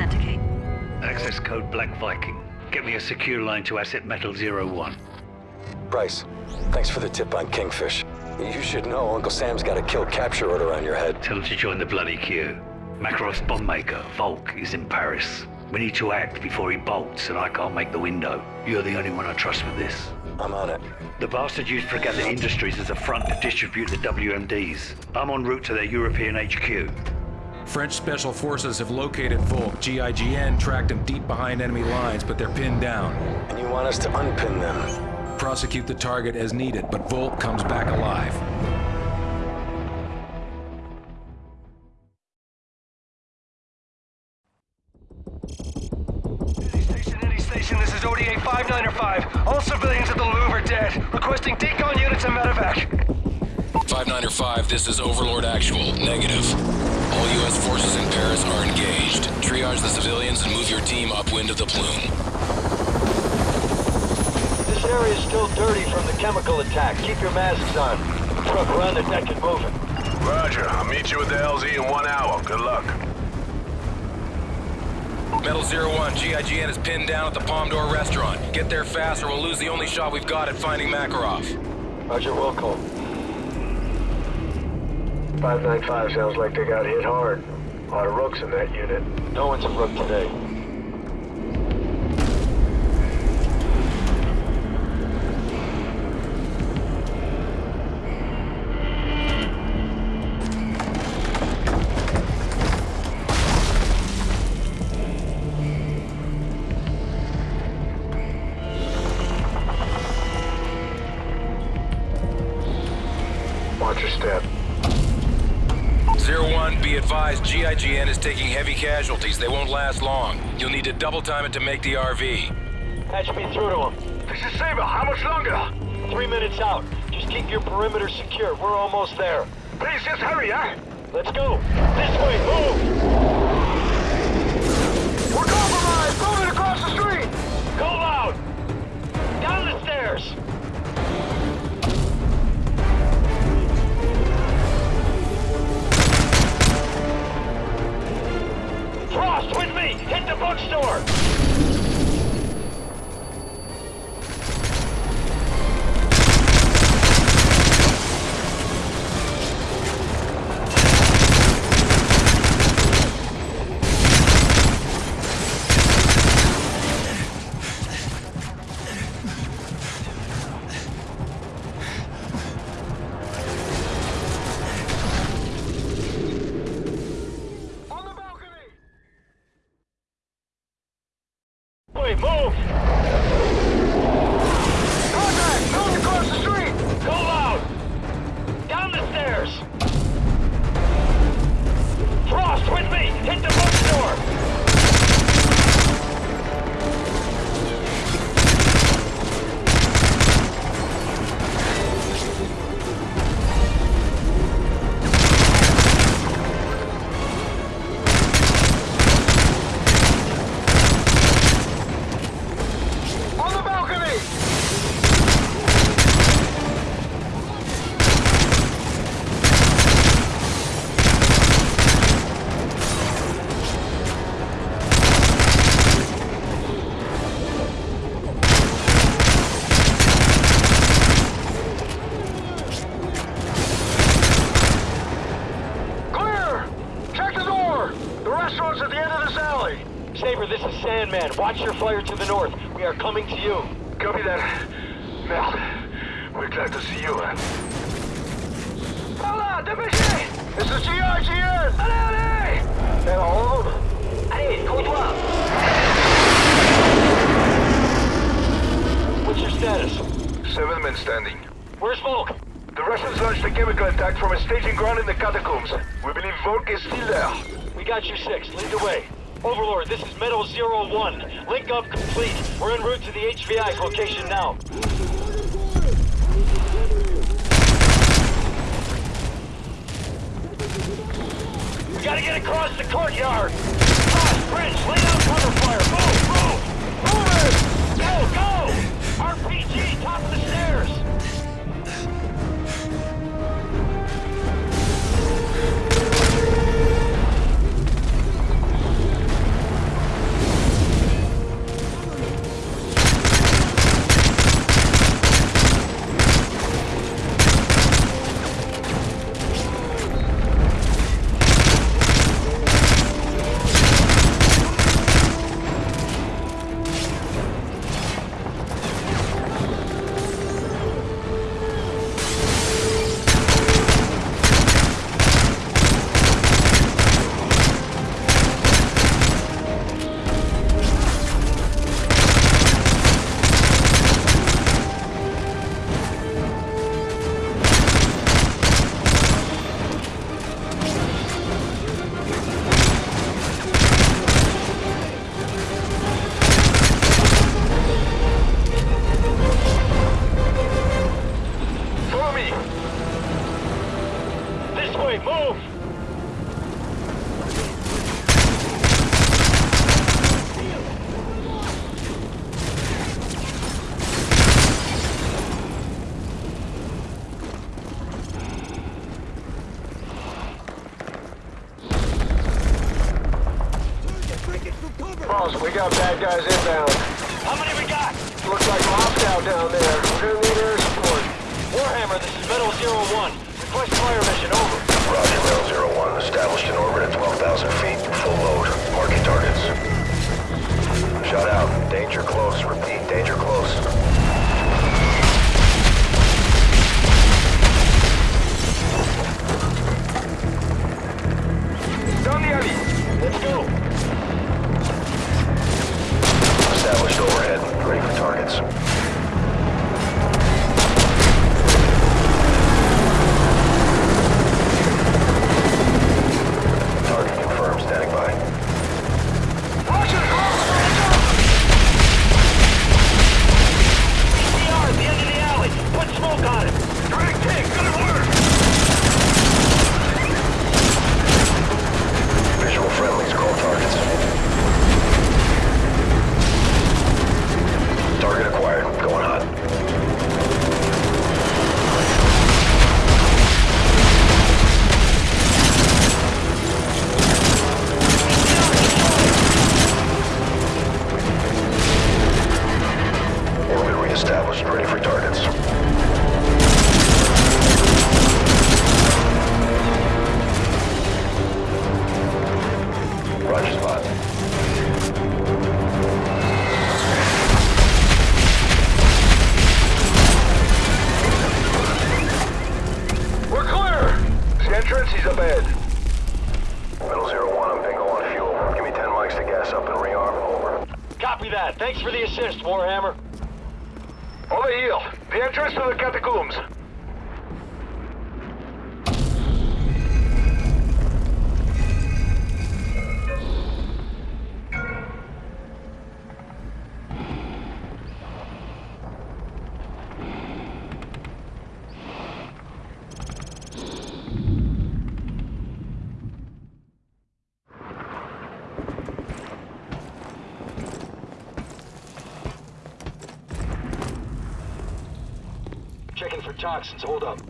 authenticate. Access code Black Viking. Get me a secure line to Asset Metal Zero One. Bryce, thanks for the tip on Kingfish. You should know Uncle Sam's got a kill capture order on your head. Tell him to join the bloody queue. Makarov's bombmaker, Volk, is in Paris. We need to act before he bolts, and I can't make the window. You're the only one I trust with this. I'm on it. The bastard used Fregatta Industries as a front to distribute the WMDs. I'm en route to their European HQ. French Special Forces have located Volk. GIGN tracked him deep behind enemy lines, but they're pinned down. And you want us to unpin them? Prosecute the target as needed, but Volk comes back alive. Station, station, this is ODA 595. All civilians at the Louvre are dead. Requesting decon units and medevac. 595, this is Overlord Actual. Negative. All U.S. forces in Paris are engaged. Triage the civilians and move your team upwind of the plume. This area is still dirty from the chemical attack. Keep your masks on. Truck, we're on the deck and moving. Roger. I'll meet you at the LZ in one hour. Good luck. Metal Zero One, GIGN is pinned down at the Palm Door restaurant. Get there fast or we'll lose the only shot we've got at finding Makarov. Roger, Wilco. 595 sounds like they got hit hard. A lot of rooks in that unit. No one's a rook today. Advised, GIGN is taking heavy casualties. They won't last long. You'll need to double time it to make the RV. Patch me through to him. This is Saber. How much longer? Three minutes out. Just keep your perimeter secure. We're almost there. Please, just hurry, huh? Let's go. This way, move! Glad to see you. Eh? Hola, dépêchez! This is GIGN! Allez, allez! Hey, all of them? Allez, comptoir! What's your status? Seven men standing. Where's Volk? The Russians launched a chemical attack from a staging ground in the catacombs. We believe Volk is still there. We got you six. Lead the way. Overlord, this is Metal Zero One. Link up complete. We're en route to the HVI's location now. We gotta get across the courtyard. Cross, bridge, lay down cover fire. Move, move! Move it! Go, go! RPG, top of the stairs. We got bad guys inbound. How many we got? Looks like Moscow down there. We're gonna need air support. Warhammer, this is Metal Zero One. Request fire mission, over. Roger, Metal Zero One. Established in orbit at 12,000 feet. Full load. Entrance is ahead. Metal Zero One, I'm bingo on fuel. Give me 10 mics to gas up and rearm. Over. Copy that. Thanks for the assist, Warhammer. Over here. The entrance to the catacombs. For toxins. Hold up.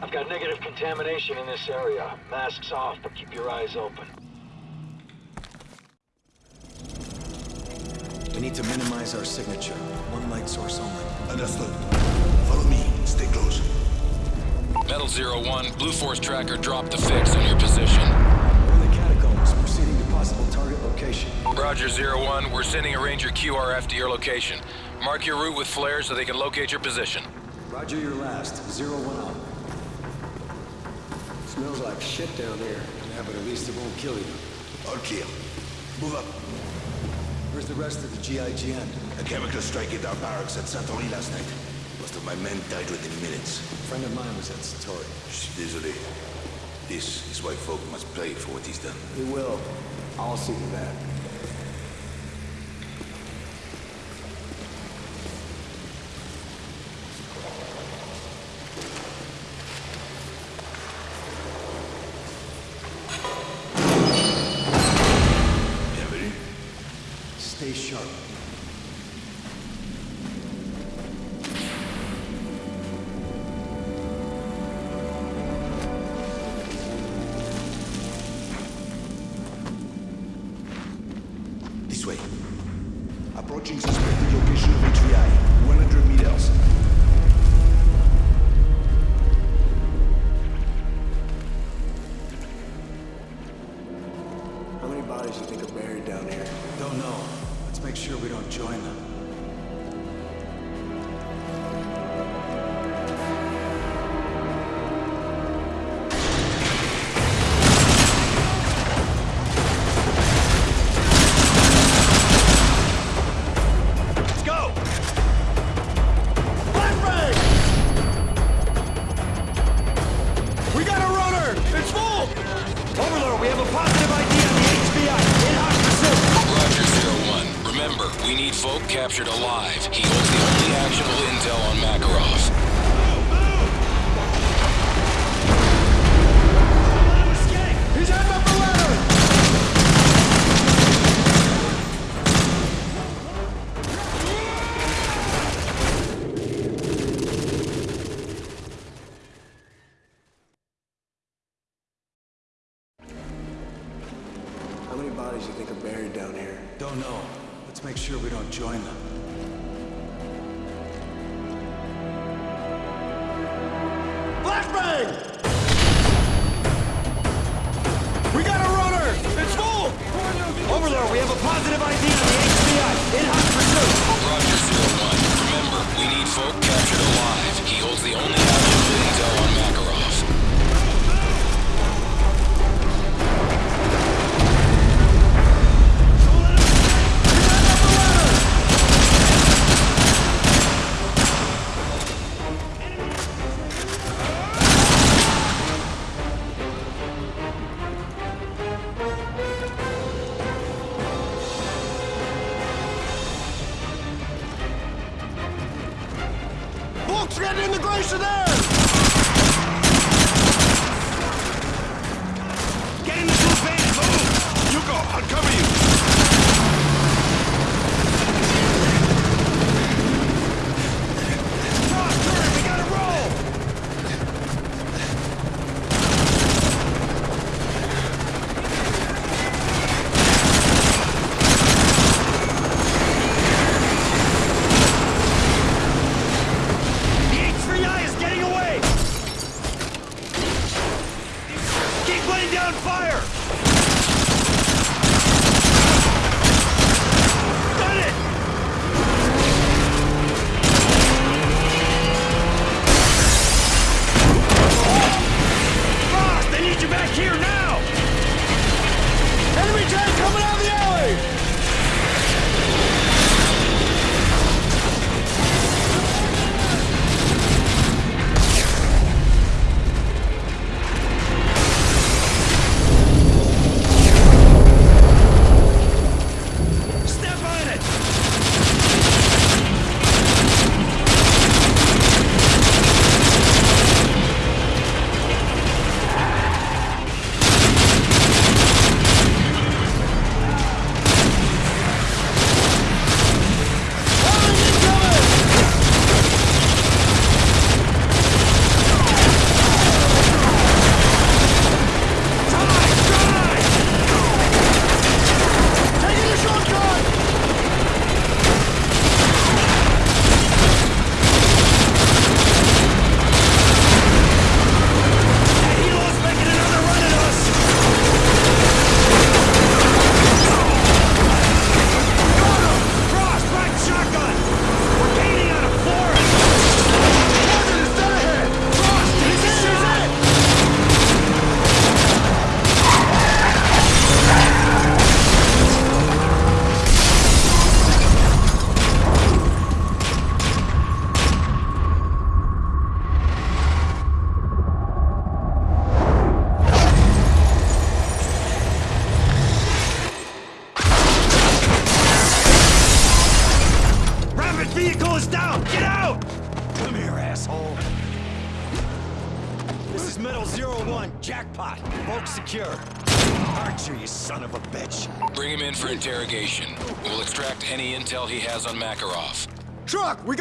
I've got negative contamination in this area. Masks off, but keep your eyes open. We need to minimize our signature. One light source only. Understood. Follow me. Stay close. Metal Zero One, Blue Force Tracker dropped the fix on your position. Location. Roger Zero One, we're sending a Ranger QRF to your location. Mark your route with flares so they can locate your position. Roger your last. Zero one up. Smells like shit down here. Yeah, but at least it won't kill you. All clear. Move up. Where's the rest of the GIGN? A chemical strike hit our barracks at Satory last night. Most of my men died within minutes. A friend of mine was at Satory. Shh, Désolé. This is why Volk must pay for what he's done. He will. I'll see to that. Stay sharp. captured alive. He holds the only actionable intel on Makarov. How many bodies do you think are buried down here? Don't know. Let's make sure we don't join them. Let's get an immigration there! eyes on Makarov. Truck, we got